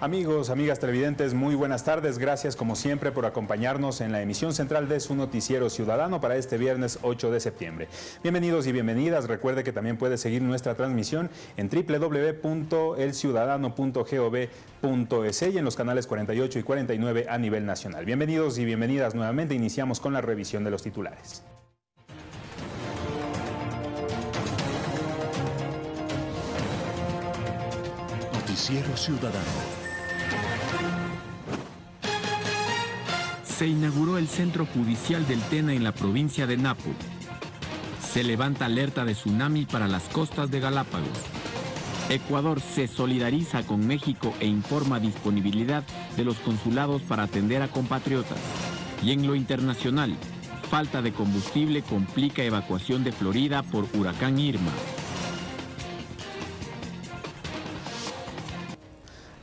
Amigos, amigas televidentes, muy buenas tardes. Gracias como siempre por acompañarnos en la emisión central de su noticiero ciudadano para este viernes 8 de septiembre. Bienvenidos y bienvenidas. Recuerde que también puede seguir nuestra transmisión en www.elciudadano.gov.es y en los canales 48 y 49 a nivel nacional. Bienvenidos y bienvenidas nuevamente. Iniciamos con la revisión de los titulares. Noticiero Ciudadano. Se inauguró el centro judicial del Tena en la provincia de Napo. Se levanta alerta de tsunami para las costas de Galápagos. Ecuador se solidariza con México e informa disponibilidad de los consulados para atender a compatriotas. Y en lo internacional, falta de combustible complica evacuación de Florida por huracán Irma.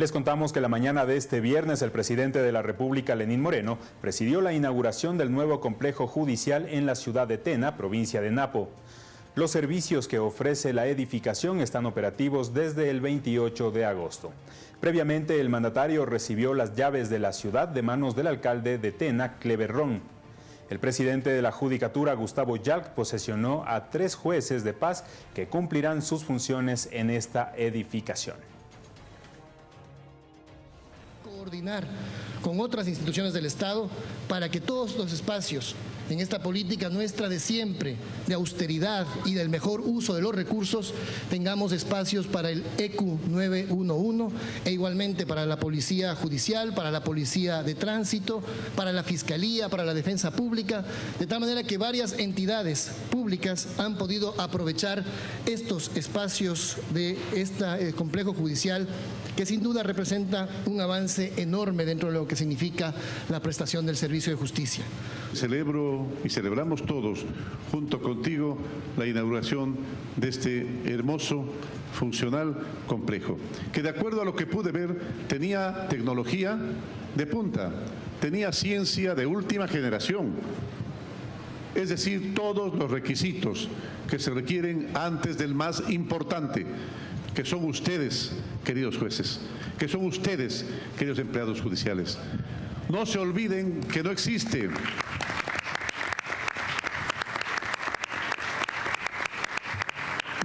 Les contamos que la mañana de este viernes el presidente de la República, Lenín Moreno, presidió la inauguración del nuevo complejo judicial en la ciudad de Tena, provincia de Napo. Los servicios que ofrece la edificación están operativos desde el 28 de agosto. Previamente, el mandatario recibió las llaves de la ciudad de manos del alcalde de Tena, Cleverrón. El presidente de la Judicatura, Gustavo Yalc, posesionó a tres jueces de paz que cumplirán sus funciones en esta edificación coordinar con otras instituciones del Estado para que todos los espacios en esta política nuestra de siempre, de austeridad y del mejor uso de los recursos, tengamos espacios para el ECU 911 e igualmente para la Policía Judicial, para la Policía de Tránsito, para la Fiscalía, para la Defensa Pública, de tal manera que varias entidades públicas han podido aprovechar estos espacios de este complejo judicial que sin duda representa un avance enorme dentro de lo que significa la prestación del servicio de justicia. Celebro y celebramos todos junto contigo la inauguración de este hermoso funcional complejo, que de acuerdo a lo que pude ver tenía tecnología de punta, tenía ciencia de última generación, es decir, todos los requisitos que se requieren antes del más importante, que son ustedes, queridos jueces, que son ustedes, queridos empleados judiciales. No se olviden que no existe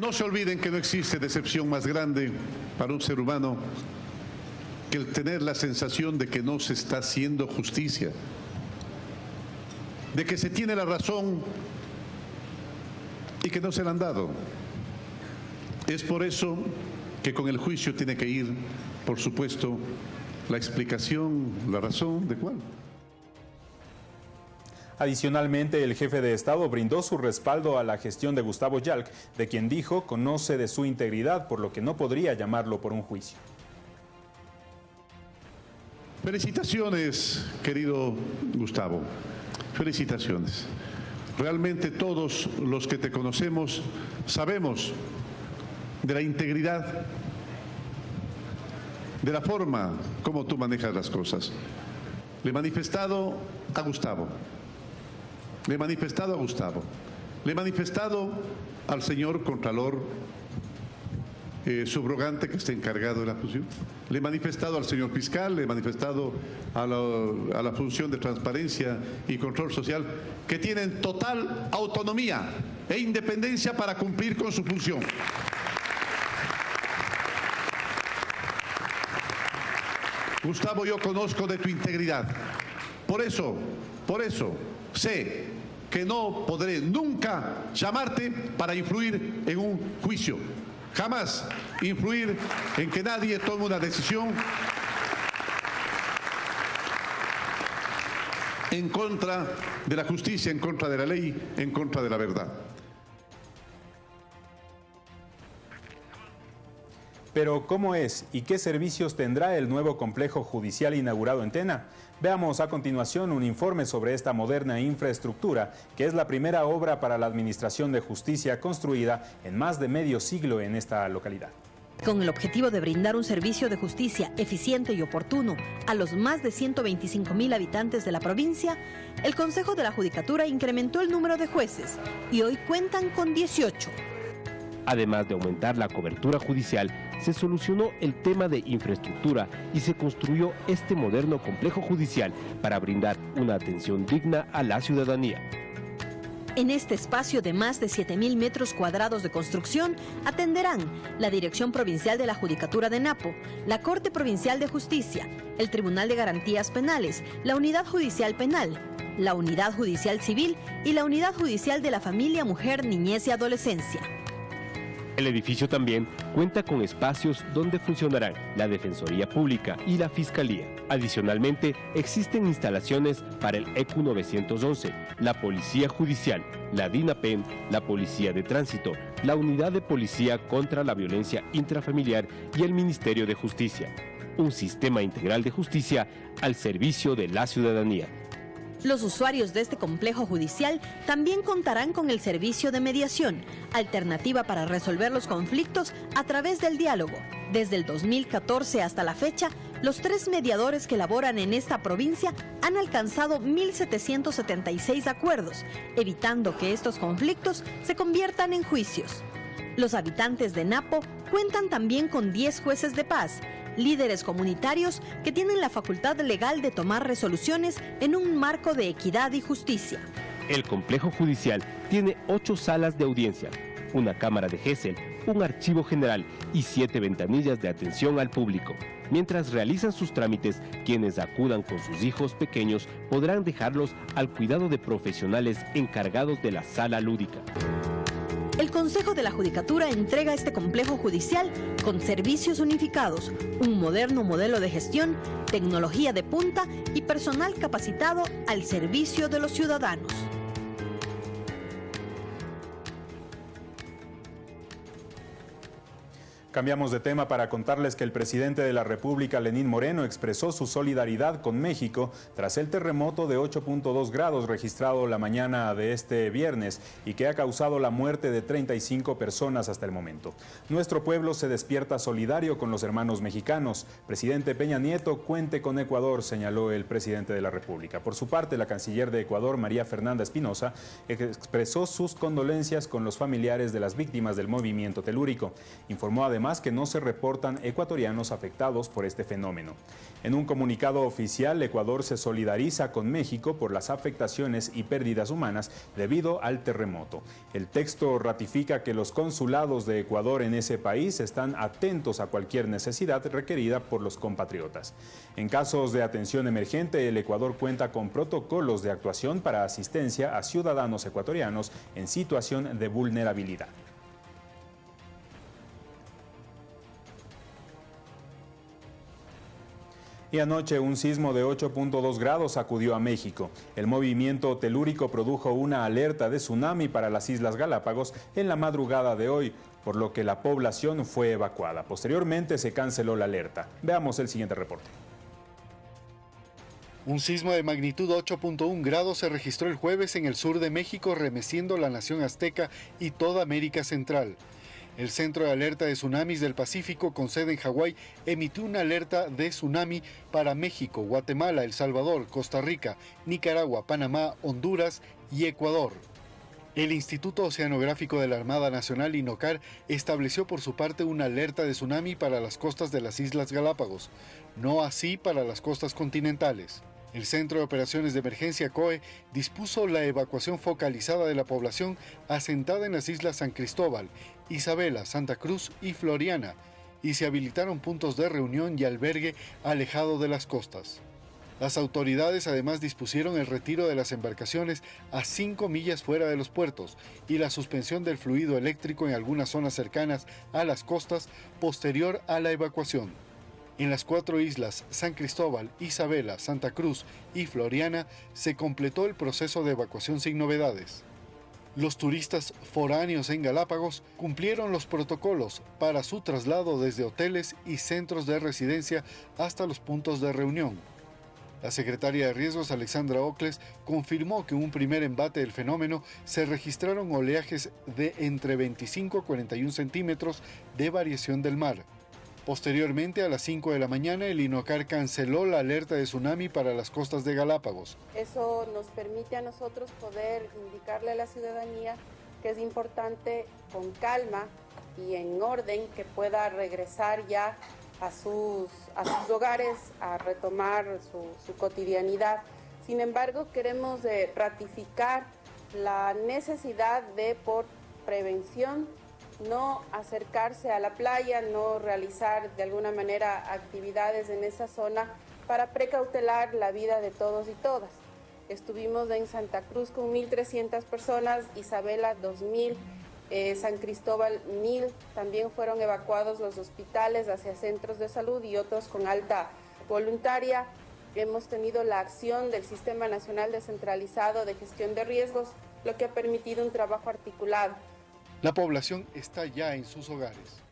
No se olviden que no existe decepción más grande para un ser humano que el tener la sensación de que no se está haciendo justicia, de que se tiene la razón y que no se la han dado. Es por eso que con el juicio tiene que ir, por supuesto, la explicación, la razón de cuál. Adicionalmente, el jefe de Estado brindó su respaldo a la gestión de Gustavo Yalc, de quien dijo conoce de su integridad, por lo que no podría llamarlo por un juicio. Felicitaciones, querido Gustavo. Felicitaciones. Realmente todos los que te conocemos sabemos de la integridad, de la forma como tú manejas las cosas. Le he manifestado a Gustavo, le he manifestado a Gustavo, le he manifestado al señor Contralor eh, subrogante que está encargado de la función. Le he manifestado al señor fiscal, le he manifestado a la, función de transparencia y control social, que tienen total autonomía e independencia para cumplir con su función. Gustavo, yo conozco de tu integridad. Por eso, por eso, sé que no podré nunca llamarte para influir en un juicio. Jamás influir en que nadie tome una decisión en contra de la justicia, en contra de la ley, en contra de la verdad. Pero ¿cómo es y qué servicios tendrá el nuevo complejo judicial inaugurado en Tena? Veamos a continuación un informe sobre esta moderna infraestructura, que es la primera obra para la Administración de Justicia construida en más de medio siglo en esta localidad. Con el objetivo de brindar un servicio de justicia eficiente y oportuno a los más de 125 mil habitantes de la provincia, el Consejo de la Judicatura incrementó el número de jueces y hoy cuentan con 18 además de aumentar la cobertura judicial se solucionó el tema de infraestructura y se construyó este moderno complejo judicial para brindar una atención digna a la ciudadanía. En este espacio de más de 7.000 metros cuadrados de construcción atenderán la Dirección Provincial de la Judicatura de Napo, la Corte Provincial de Justicia, el Tribunal de Garantías Penales, la Unidad Judicial Penal, la Unidad Judicial Civil y la Unidad Judicial de la Familia, Mujer, Niñez y Adolescencia. El edificio también cuenta con espacios donde funcionarán la Defensoría Pública y la Fiscalía. Adicionalmente, existen instalaciones para el ECU 911, la Policía Judicial, la DINAPEN, la Policía de Tránsito, la Unidad de Policía contra la Violencia Intrafamiliar y el Ministerio de Justicia. Un sistema integral de justicia al servicio de la ciudadanía. Los usuarios de este complejo judicial también contarán con el servicio de mediación, alternativa para resolver los conflictos a través del diálogo. Desde el 2014 hasta la fecha, los tres mediadores que laboran en esta provincia han alcanzado 1.776 acuerdos, evitando que estos conflictos se conviertan en juicios. Los habitantes de Napo cuentan también con 10 jueces de paz, líderes comunitarios que tienen la facultad legal de tomar resoluciones en un marco de equidad y justicia. El complejo judicial tiene ocho salas de audiencia, una cámara de GESEL, un archivo general y siete ventanillas de atención al público. Mientras realizan sus trámites, quienes acudan con sus hijos pequeños podrán dejarlos al cuidado de profesionales encargados de la sala lúdica. El Consejo de la Judicatura entrega este complejo judicial con servicios unificados, un moderno modelo de gestión, tecnología de punta y personal capacitado al servicio de los ciudadanos. Cambiamos de tema para contarles que el presidente de la República, Lenín Moreno, expresó su solidaridad con México tras el terremoto de 8.2 grados registrado la mañana de este viernes y que ha causado la muerte de 35 personas hasta el momento. Nuestro pueblo se despierta solidario con los hermanos mexicanos. Presidente Peña Nieto, cuente con Ecuador, señaló el presidente de la República. Por su parte, la canciller de Ecuador, María Fernanda Espinosa, expresó sus condolencias con los familiares de las víctimas del movimiento telúrico. Informó además que no se reportan ecuatorianos afectados por este fenómeno. En un comunicado oficial, Ecuador se solidariza con México por las afectaciones y pérdidas humanas debido al terremoto. El texto ratifica que los consulados de Ecuador en ese país están atentos a cualquier necesidad requerida por los compatriotas. En casos de atención emergente, el Ecuador cuenta con protocolos de actuación para asistencia a ciudadanos ecuatorianos en situación de vulnerabilidad. Y anoche un sismo de 8.2 grados sacudió a México. El movimiento telúrico produjo una alerta de tsunami para las Islas Galápagos en la madrugada de hoy, por lo que la población fue evacuada. Posteriormente se canceló la alerta. Veamos el siguiente reporte. Un sismo de magnitud 8.1 grados se registró el jueves en el sur de México, remeciendo la nación azteca y toda América Central. El Centro de Alerta de Tsunamis del Pacífico, con sede en Hawái, emitió una alerta de tsunami para México, Guatemala, El Salvador, Costa Rica, Nicaragua, Panamá, Honduras y Ecuador. El Instituto Oceanográfico de la Armada Nacional, INOCAR, estableció por su parte una alerta de tsunami para las costas de las Islas Galápagos, no así para las costas continentales. El Centro de Operaciones de Emergencia COE dispuso la evacuación focalizada de la población asentada en las islas San Cristóbal, Isabela, Santa Cruz y Floriana, y se habilitaron puntos de reunión y albergue alejado de las costas. Las autoridades además dispusieron el retiro de las embarcaciones a 5 millas fuera de los puertos y la suspensión del fluido eléctrico en algunas zonas cercanas a las costas posterior a la evacuación. En las cuatro islas, San Cristóbal, Isabela, Santa Cruz y Floriana, se completó el proceso de evacuación sin novedades. Los turistas foráneos en Galápagos cumplieron los protocolos para su traslado desde hoteles y centros de residencia hasta los puntos de reunión. La secretaria de Riesgos, Alexandra Ocles, confirmó que un primer embate del fenómeno se registraron oleajes de entre 25 a 41 centímetros de variación del mar. Posteriormente, a las 5 de la mañana, el INOCAR canceló la alerta de tsunami para las costas de Galápagos. Eso nos permite a nosotros poder indicarle a la ciudadanía que es importante con calma y en orden que pueda regresar ya a sus, a sus hogares a retomar su, cotidianidad. Sin embargo, queremos eh, ratificar la necesidad de, por prevención, no acercarse a la playa, no realizar de alguna manera actividades en esa zona para precautelar la vida de todos y todas. Estuvimos en Santa Cruz con 1.300 personas, Isabela 2.000, eh, San Cristóbal 1.000, también fueron evacuados los hospitales hacia centros de salud y otros con alta voluntaria. Hemos tenido la acción del Sistema Nacional Descentralizado de Gestión de Riesgos, lo que ha permitido un trabajo articulado. La población está ya en sus hogares.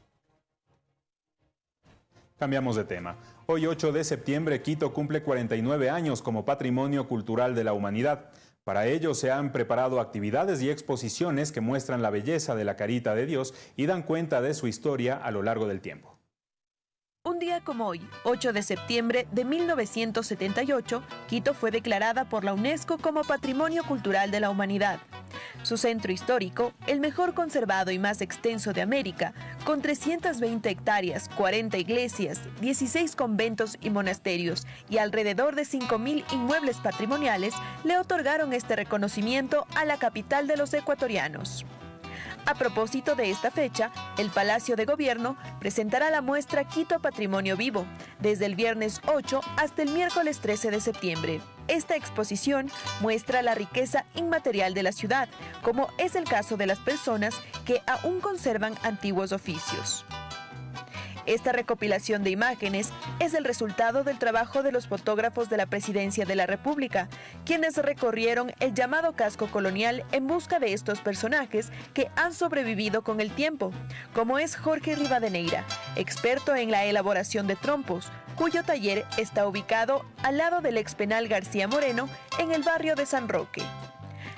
Cambiamos de tema. Hoy 8 de septiembre, Quito cumple 49 años como Patrimonio Cultural de la Humanidad. Para ello se han preparado actividades y exposiciones que muestran la belleza de la carita de Dios y dan cuenta de su historia a lo largo del tiempo. Un día como hoy, 8 de septiembre de 1978, Quito fue declarada por la UNESCO como Patrimonio Cultural de la Humanidad. Su centro histórico, el mejor conservado y más extenso de América, con 320 hectáreas, 40 iglesias, 16 conventos y monasterios y alrededor de 5.000 inmuebles patrimoniales, le otorgaron este reconocimiento a la capital de los ecuatorianos. A propósito de esta fecha, el Palacio de Gobierno presentará la muestra Quito Patrimonio Vivo, desde el viernes 8 hasta el miércoles 13 de septiembre. Esta exposición muestra la riqueza inmaterial de la ciudad, como es el caso de las personas que aún conservan antiguos oficios. Esta recopilación de imágenes es el resultado del trabajo de los fotógrafos de la Presidencia de la República, quienes recorrieron el llamado casco colonial en busca de estos personajes que han sobrevivido con el tiempo, como es Jorge Rivadeneira, experto en la elaboración de trompos, cuyo taller está ubicado al lado del ex penal García Moreno en el barrio de San Roque.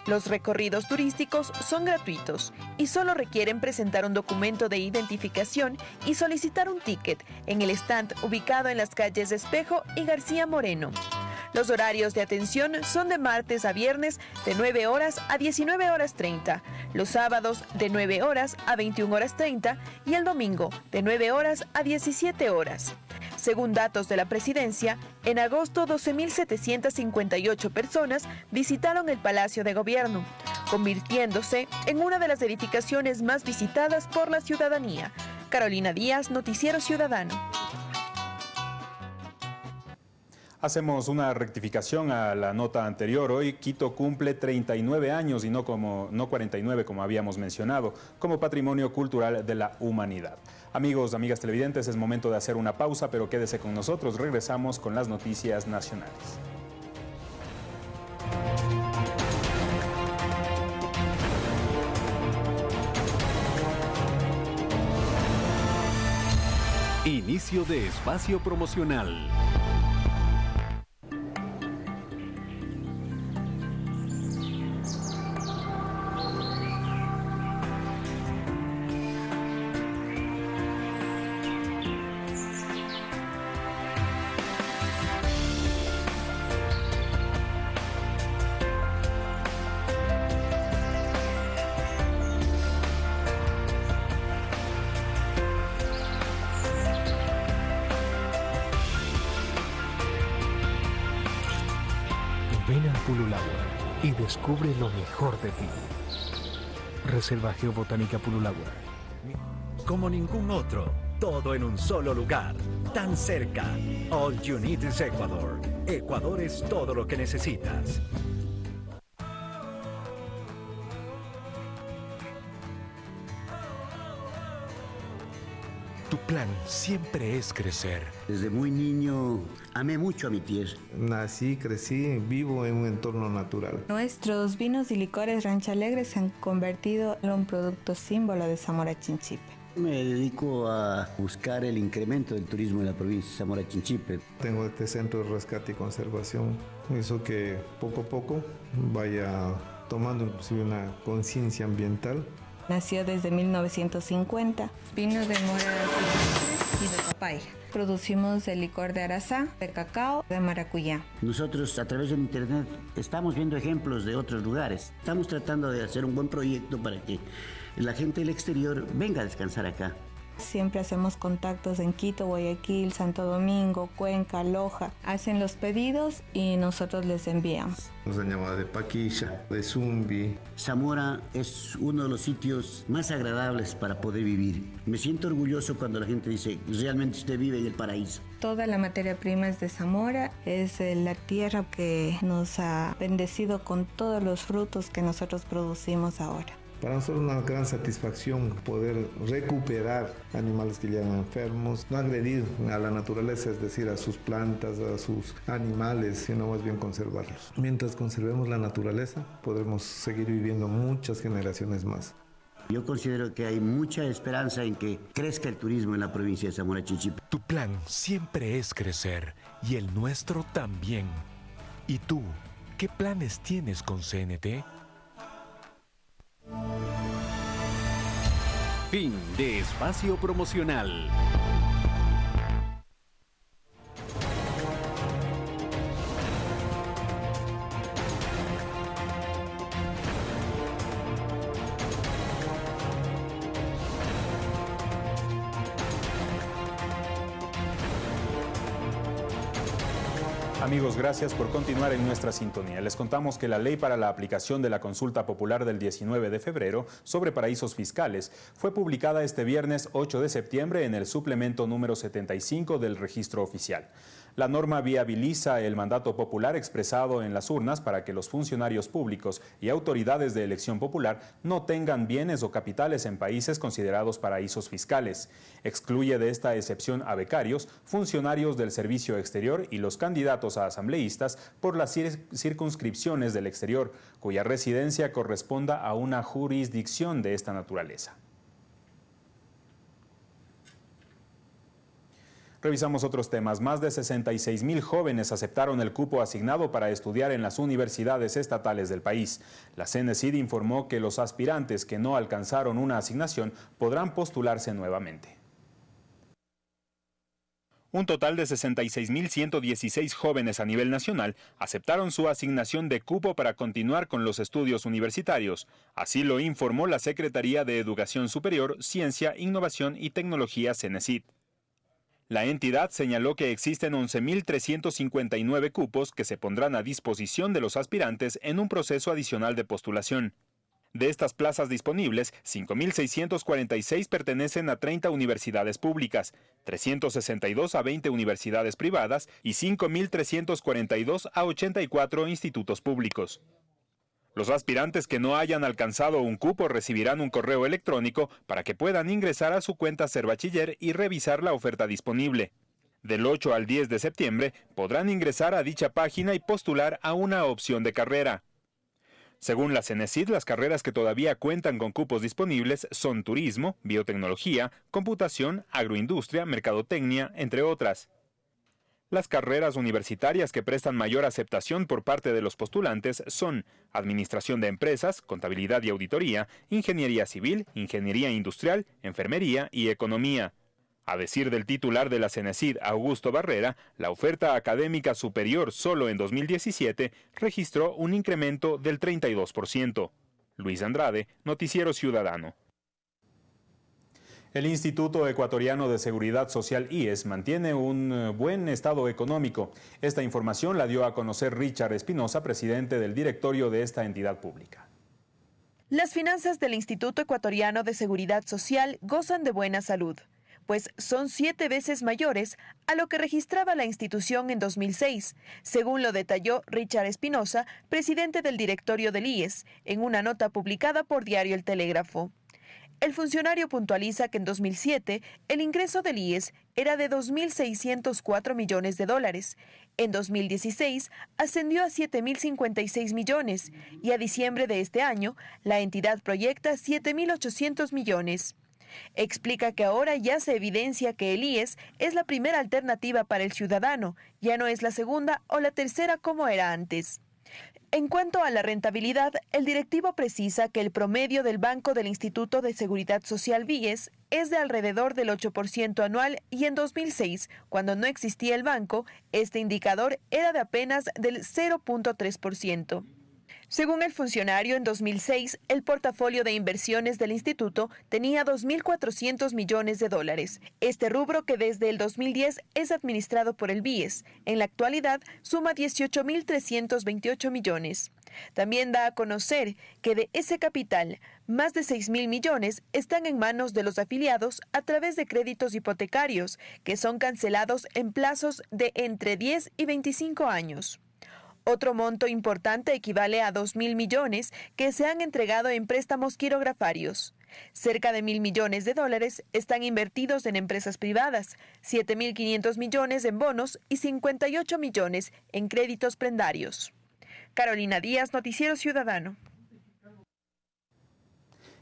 Los recorridos turísticos son gratuitos y solo requieren presentar un documento de identificación y solicitar un ticket en el stand ubicado en las calles Espejo y García Moreno. Los horarios de atención son de martes a viernes de 9 horas a 19 horas 30, los sábados de 9 horas a 21 horas 30 y el domingo de 9 horas a 17 horas. Según datos de la presidencia, en agosto 12.758 personas visitaron el Palacio de Gobierno, convirtiéndose en una de las edificaciones más visitadas por la ciudadanía. Carolina Díaz, Noticiero Ciudadano. Hacemos una rectificación a la nota anterior. Hoy Quito cumple 39 años y no, como, no 49 como habíamos mencionado, como Patrimonio Cultural de la Humanidad. Amigos, amigas televidentes, es momento de hacer una pausa, pero quédese con nosotros. Regresamos con las noticias nacionales. Inicio de espacio promocional. De. Reserva Geobotánica Pululagua. Como ningún otro, todo en un solo lugar, tan cerca. All you need is Ecuador. Ecuador es todo lo que necesitas. Tu plan siempre es crecer. Desde muy niño amé mucho a mi tierra. Nací, crecí, vivo en un entorno natural. Nuestros vinos y licores Rancha Alegre se han convertido en un producto símbolo de Zamora Chinchipe. Me dedico a buscar el incremento del turismo en la provincia de Zamora Chinchipe. Tengo este centro de rescate y conservación. Eso que poco a poco vaya tomando inclusive una conciencia ambiental Nació desde 1950. Vino de mora y de papaya. Producimos el licor de arazá, de cacao, de maracuyá. Nosotros a través del internet estamos viendo ejemplos de otros lugares. Estamos tratando de hacer un buen proyecto para que la gente del exterior venga a descansar acá. Siempre hacemos contactos en Quito, Guayaquil, Santo Domingo, Cuenca, Loja. Hacen los pedidos y nosotros les enviamos. Nos han llamado de Paquilla, de Zumbi. Zamora es uno de los sitios más agradables para poder vivir. Me siento orgulloso cuando la gente dice, realmente usted vive en el paraíso. Toda la materia prima es de Zamora, es la tierra que nos ha bendecido con todos los frutos que nosotros producimos ahora. Para nosotros es una gran satisfacción poder recuperar animales que llegan enfermos, no agredir a la naturaleza, es decir, a sus plantas, a sus animales, sino más bien conservarlos. Mientras conservemos la naturaleza, podremos seguir viviendo muchas generaciones más. Yo considero que hay mucha esperanza en que crezca el turismo en la provincia de Zamora Chinchipe. Tu plan siempre es crecer y el nuestro también. ¿Y tú, qué planes tienes con CNT? Fin de espacio promocional. Amigos, gracias por continuar en nuestra sintonía. Les contamos que la ley para la aplicación de la consulta popular del 19 de febrero sobre paraísos fiscales fue publicada este viernes 8 de septiembre en el suplemento número 75 del registro oficial. La norma viabiliza el mandato popular expresado en las urnas para que los funcionarios públicos y autoridades de elección popular no tengan bienes o capitales en países considerados paraísos fiscales. Excluye de esta excepción a becarios, funcionarios del servicio exterior y los candidatos a asambleístas por las circunscripciones del exterior, cuya residencia corresponda a una jurisdicción de esta naturaleza. Revisamos otros temas. Más de 66 mil jóvenes aceptaron el cupo asignado para estudiar en las universidades estatales del país. La CNCID informó que los aspirantes que no alcanzaron una asignación podrán postularse nuevamente. Un total de 66.116 jóvenes a nivel nacional aceptaron su asignación de cupo para continuar con los estudios universitarios. Así lo informó la Secretaría de Educación Superior, Ciencia, Innovación y Tecnología CENESID. La entidad señaló que existen 11.359 cupos que se pondrán a disposición de los aspirantes en un proceso adicional de postulación. De estas plazas disponibles, 5.646 pertenecen a 30 universidades públicas, 362 a 20 universidades privadas y 5.342 a 84 institutos públicos. Los aspirantes que no hayan alcanzado un cupo recibirán un correo electrónico para que puedan ingresar a su cuenta Ser Bachiller y revisar la oferta disponible. Del 8 al 10 de septiembre podrán ingresar a dicha página y postular a una opción de carrera. Según la CENESID, las carreras que todavía cuentan con cupos disponibles son turismo, biotecnología, computación, agroindustria, mercadotecnia, entre otras. Las carreras universitarias que prestan mayor aceptación por parte de los postulantes son Administración de Empresas, Contabilidad y Auditoría, Ingeniería Civil, Ingeniería Industrial, Enfermería y Economía. A decir del titular de la CENESID, Augusto Barrera, la oferta académica superior solo en 2017 registró un incremento del 32%. Luis Andrade, Noticiero Ciudadano. El Instituto Ecuatoriano de Seguridad Social IES mantiene un eh, buen estado económico. Esta información la dio a conocer Richard Espinosa, presidente del directorio de esta entidad pública. Las finanzas del Instituto Ecuatoriano de Seguridad Social gozan de buena salud, pues son siete veces mayores a lo que registraba la institución en 2006, según lo detalló Richard Espinosa, presidente del directorio del IES, en una nota publicada por Diario El Telégrafo. El funcionario puntualiza que en 2007 el ingreso del IES era de 2.604 millones de dólares. En 2016 ascendió a 7.056 millones y a diciembre de este año la entidad proyecta 7.800 millones. Explica que ahora ya se evidencia que el IES es la primera alternativa para el ciudadano, ya no es la segunda o la tercera como era antes. En cuanto a la rentabilidad, el directivo precisa que el promedio del Banco del Instituto de Seguridad Social Víes es de alrededor del 8% anual y en 2006, cuando no existía el banco, este indicador era de apenas del 0.3%. Según el funcionario, en 2006 el portafolio de inversiones del instituto tenía 2.400 millones de dólares. Este rubro, que desde el 2010 es administrado por el BIES, en la actualidad suma 18.328 millones. También da a conocer que de ese capital, más de 6 mil millones están en manos de los afiliados a través de créditos hipotecarios, que son cancelados en plazos de entre 10 y 25 años. Otro monto importante equivale a 2 mil millones que se han entregado en préstamos quirografarios. Cerca de mil millones de dólares están invertidos en empresas privadas, 7.500 millones en bonos y 58 millones en créditos prendarios. Carolina Díaz, Noticiero Ciudadano.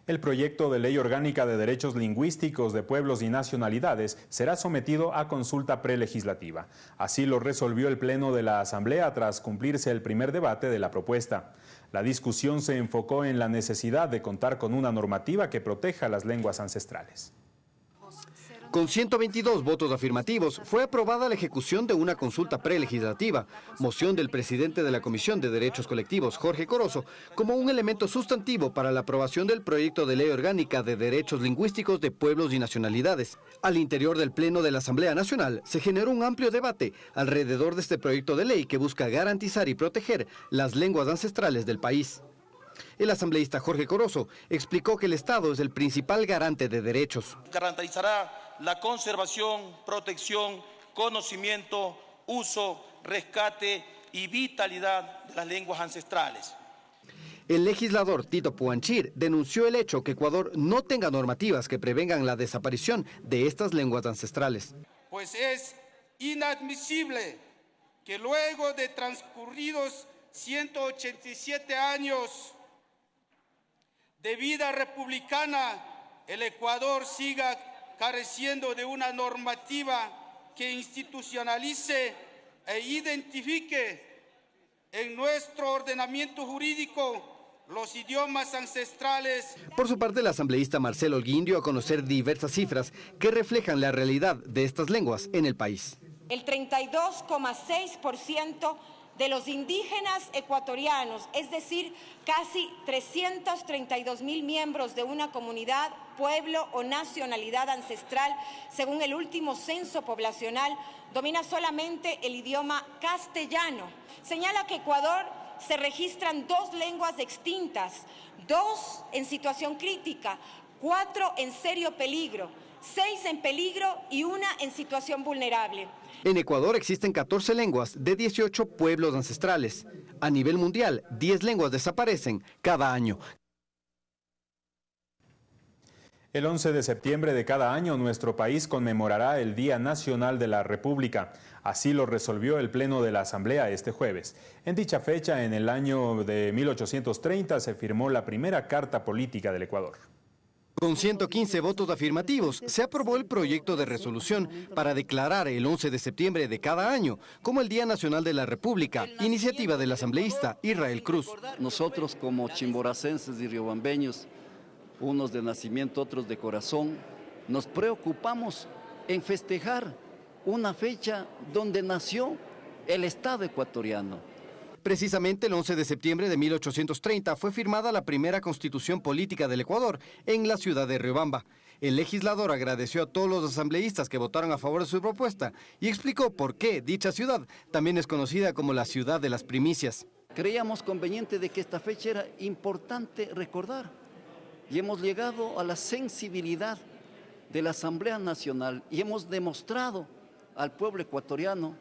El proyecto de ley orgánica de derechos lingüísticos de pueblos y nacionalidades será sometido a consulta prelegislativa. Así lo resolvió el Pleno de la Asamblea tras cumplirse el primer debate de la propuesta. La discusión se enfocó en la necesidad de contar con una normativa que proteja las lenguas ancestrales. Con 122 votos afirmativos, fue aprobada la ejecución de una consulta prelegislativa, moción del presidente de la Comisión de Derechos Colectivos, Jorge Corozo, como un elemento sustantivo para la aprobación del proyecto de ley orgánica de derechos lingüísticos de pueblos y nacionalidades. Al interior del Pleno de la Asamblea Nacional se generó un amplio debate alrededor de este proyecto de ley que busca garantizar y proteger las lenguas ancestrales del país. El asambleísta Jorge Corozo explicó que el Estado es el principal garante de derechos. Garantizará la conservación, protección, conocimiento, uso, rescate y vitalidad de las lenguas ancestrales. El legislador Tito Puanchir denunció el hecho que Ecuador no tenga normativas que prevengan la desaparición de estas lenguas ancestrales. Pues es inadmisible que luego de transcurridos 187 años de vida republicana, el Ecuador siga careciendo de una normativa que institucionalice e identifique en nuestro ordenamiento jurídico los idiomas ancestrales. Por su parte, el asambleísta Marcelo Holguín dio a conocer diversas cifras que reflejan la realidad de estas lenguas en el país. El 32,6% de los indígenas ecuatorianos, es decir, casi 332 mil miembros de una comunidad, pueblo o nacionalidad ancestral, según el último censo poblacional, domina solamente el idioma castellano. Señala que Ecuador se registran dos lenguas extintas, dos en situación crítica, cuatro en serio peligro, seis en peligro y una en situación vulnerable. En Ecuador existen 14 lenguas de 18 pueblos ancestrales. A nivel mundial, 10 lenguas desaparecen cada año. El 11 de septiembre de cada año nuestro país conmemorará el Día Nacional de la República. Así lo resolvió el Pleno de la Asamblea este jueves. En dicha fecha, en el año de 1830, se firmó la primera Carta Política del Ecuador. Con 115 votos afirmativos, se aprobó el proyecto de resolución para declarar el 11 de septiembre de cada año como el Día Nacional de la República, iniciativa del asambleísta Israel Cruz. Nosotros como chimboracenses y riobambeños, unos de nacimiento, otros de corazón, nos preocupamos en festejar una fecha donde nació el Estado ecuatoriano Precisamente el 11 de septiembre de 1830 fue firmada la primera constitución política del Ecuador en la ciudad de Riobamba. El legislador agradeció a todos los asambleístas que votaron a favor de su propuesta y explicó por qué dicha ciudad también es conocida como la ciudad de las primicias. Creíamos conveniente de que esta fecha era importante recordar y hemos llegado a la sensibilidad de la Asamblea Nacional y hemos demostrado al pueblo ecuatoriano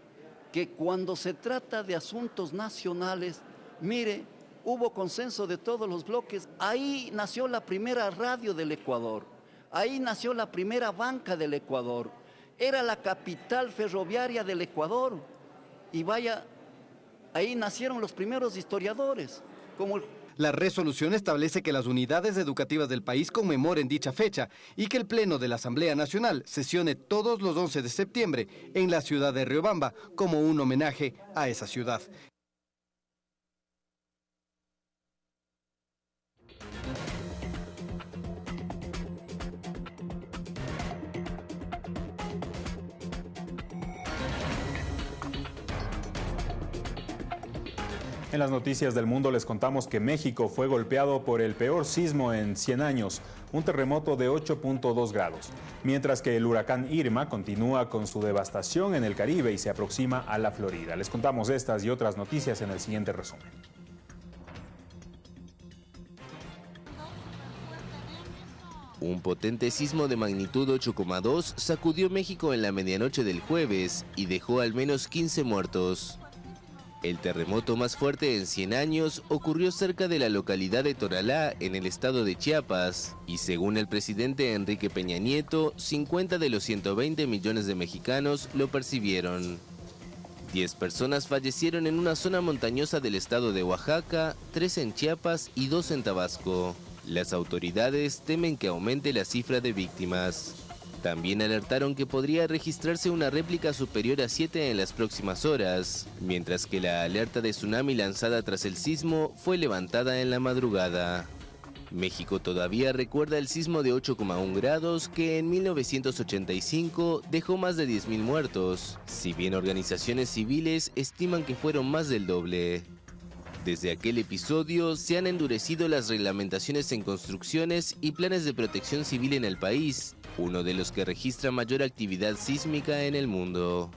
que cuando se trata de asuntos nacionales, mire, hubo consenso de todos los bloques. Ahí nació la primera radio del Ecuador, ahí nació la primera banca del Ecuador, era la capital ferroviaria del Ecuador. Y vaya, ahí nacieron los primeros historiadores, como el la resolución establece que las unidades educativas del país conmemoren dicha fecha y que el Pleno de la Asamblea Nacional sesione todos los 11 de septiembre en la ciudad de Riobamba como un homenaje a esa ciudad. En las noticias del mundo les contamos que México fue golpeado por el peor sismo en 100 años, un terremoto de 8.2 grados, mientras que el huracán Irma continúa con su devastación en el Caribe y se aproxima a la Florida. Les contamos estas y otras noticias en el siguiente resumen. Un potente sismo de magnitud 8,2 sacudió México en la medianoche del jueves y dejó al menos 15 muertos. El terremoto más fuerte en 100 años ocurrió cerca de la localidad de Toralá, en el estado de Chiapas, y según el presidente Enrique Peña Nieto, 50 de los 120 millones de mexicanos lo percibieron. 10 personas fallecieron en una zona montañosa del estado de Oaxaca, 3 en Chiapas y 2 en Tabasco. Las autoridades temen que aumente la cifra de víctimas. También alertaron que podría registrarse una réplica superior a 7 en las próximas horas, mientras que la alerta de tsunami lanzada tras el sismo fue levantada en la madrugada. México todavía recuerda el sismo de 8,1 grados que en 1985 dejó más de 10.000 muertos, si bien organizaciones civiles estiman que fueron más del doble. Desde aquel episodio se han endurecido las reglamentaciones en construcciones y planes de protección civil en el país, uno de los que registra mayor actividad sísmica en el mundo.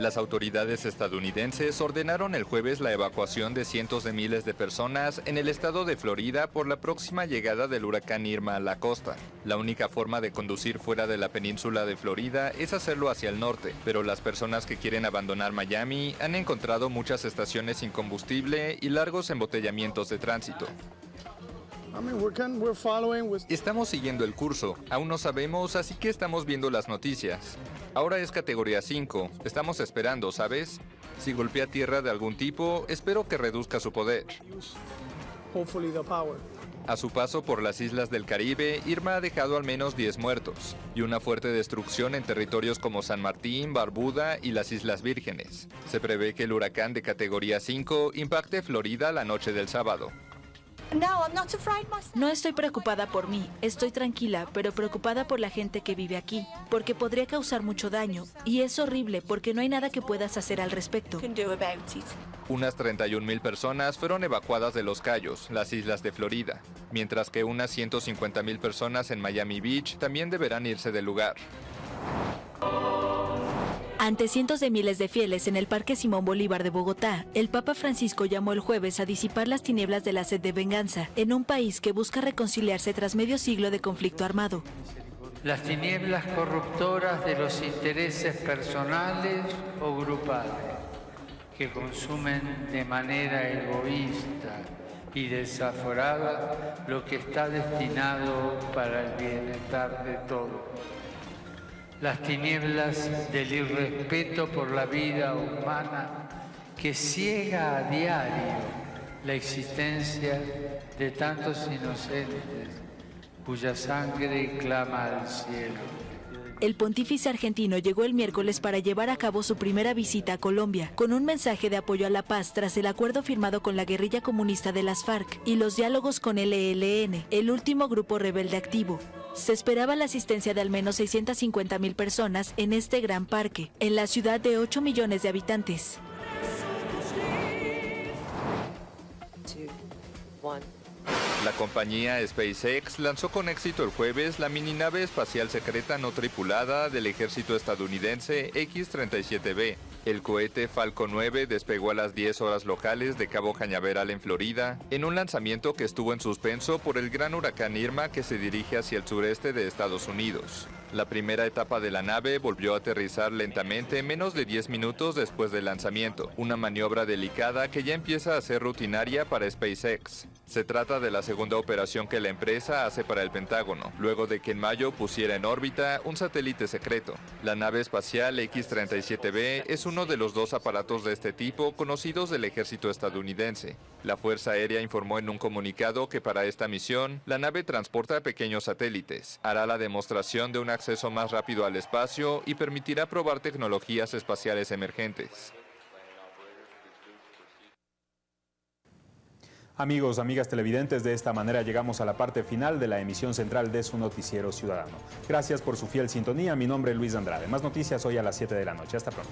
Las autoridades estadounidenses ordenaron el jueves la evacuación de cientos de miles de personas en el estado de Florida por la próxima llegada del huracán Irma a la costa. La única forma de conducir fuera de la península de Florida es hacerlo hacia el norte, pero las personas que quieren abandonar Miami han encontrado muchas estaciones sin combustible y largos embotellamientos de tránsito. Estamos siguiendo el curso, aún no sabemos, así que estamos viendo las noticias. Ahora es categoría 5, estamos esperando, ¿sabes? Si golpea tierra de algún tipo, espero que reduzca su poder. A su paso por las islas del Caribe, Irma ha dejado al menos 10 muertos y una fuerte destrucción en territorios como San Martín, Barbuda y las Islas Vírgenes. Se prevé que el huracán de categoría 5 impacte Florida la noche del sábado. No estoy preocupada por mí, estoy tranquila, pero preocupada por la gente que vive aquí, porque podría causar mucho daño, y es horrible porque no hay nada que puedas hacer al respecto. Unas 31.000 personas fueron evacuadas de Los Cayos, las islas de Florida, mientras que unas 150.000 personas en Miami Beach también deberán irse del lugar. Ante cientos de miles de fieles en el Parque Simón Bolívar de Bogotá, el Papa Francisco llamó el jueves a disipar las tinieblas de la sed de venganza en un país que busca reconciliarse tras medio siglo de conflicto armado. Las tinieblas corruptoras de los intereses personales o grupales que consumen de manera egoísta y desaforada lo que está destinado para el bienestar de todos las tinieblas del irrespeto por la vida humana que ciega a diario la existencia de tantos inocentes cuya sangre clama al cielo. El pontífice argentino llegó el miércoles para llevar a cabo su primera visita a Colombia, con un mensaje de apoyo a la paz tras el acuerdo firmado con la guerrilla comunista de las FARC y los diálogos con el ELN, el último grupo rebelde activo. Se esperaba la asistencia de al menos 650 mil personas en este gran parque, en la ciudad de 8 millones de habitantes. La compañía SpaceX lanzó con éxito el jueves la mininave espacial secreta no tripulada del ejército estadounidense X-37B, el cohete Falcon 9 despegó a las 10 horas locales de Cabo Cañaveral en Florida, en un lanzamiento que estuvo en suspenso por el gran huracán Irma que se dirige hacia el sureste de Estados Unidos. La primera etapa de la nave volvió a aterrizar lentamente menos de 10 minutos después del lanzamiento, una maniobra delicada que ya empieza a ser rutinaria para SpaceX. Se trata de la segunda operación que la empresa hace para el Pentágono, luego de que en mayo pusiera en órbita un satélite secreto. La nave espacial X-37B es uno de los dos aparatos de este tipo conocidos del ejército estadounidense. La Fuerza Aérea informó en un comunicado que para esta misión, la nave transporta pequeños satélites, hará la demostración de un acceso más rápido al espacio y permitirá probar tecnologías espaciales emergentes. Amigos, amigas televidentes, de esta manera llegamos a la parte final de la emisión central de su noticiero ciudadano. Gracias por su fiel sintonía. Mi nombre es Luis Andrade. Más noticias hoy a las 7 de la noche. Hasta pronto.